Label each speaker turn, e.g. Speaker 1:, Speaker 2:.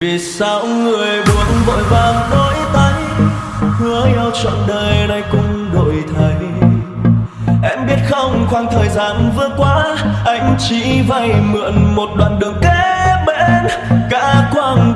Speaker 1: vì sao người buông vội vàng đôi tay hứa nhau trọn đời nay cũng đổi thay em biết không, khoảng thời gian vừa qua, anh chỉ vay mượn một đoạn đường kế bên cả quang.